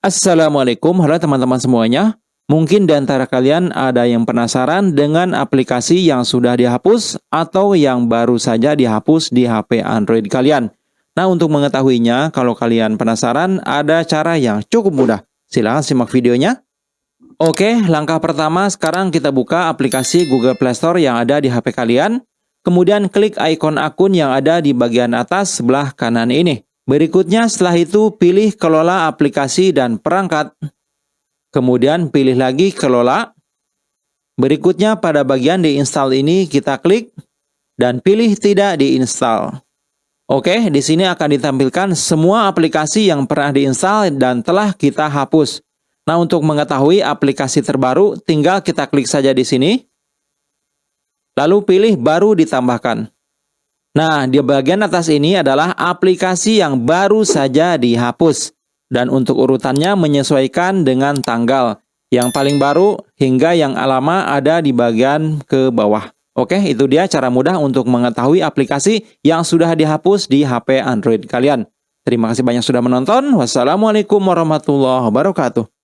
Assalamualaikum, halo teman-teman semuanya. Mungkin di antara kalian ada yang penasaran dengan aplikasi yang sudah dihapus atau yang baru saja dihapus di HP Android kalian. Nah, untuk mengetahuinya, kalau kalian penasaran, ada cara yang cukup mudah. Silahkan simak videonya. Oke, langkah pertama sekarang kita buka aplikasi Google Play Store yang ada di HP kalian. Kemudian klik ikon akun yang ada di bagian atas sebelah kanan ini. Berikutnya setelah itu pilih kelola aplikasi dan perangkat. Kemudian pilih lagi kelola. Berikutnya pada bagian diinstal ini kita klik dan pilih tidak diinstal. Oke, di sini akan ditampilkan semua aplikasi yang pernah diinstal dan telah kita hapus. Nah, untuk mengetahui aplikasi terbaru, tinggal kita klik saja di sini. Lalu pilih baru ditambahkan. Nah, di bagian atas ini adalah aplikasi yang baru saja dihapus. Dan untuk urutannya menyesuaikan dengan tanggal. Yang paling baru hingga yang lama ada di bagian ke bawah. Oke, itu dia cara mudah untuk mengetahui aplikasi yang sudah dihapus di HP Android kalian. Terima kasih banyak sudah menonton. Wassalamualaikum warahmatullahi wabarakatuh.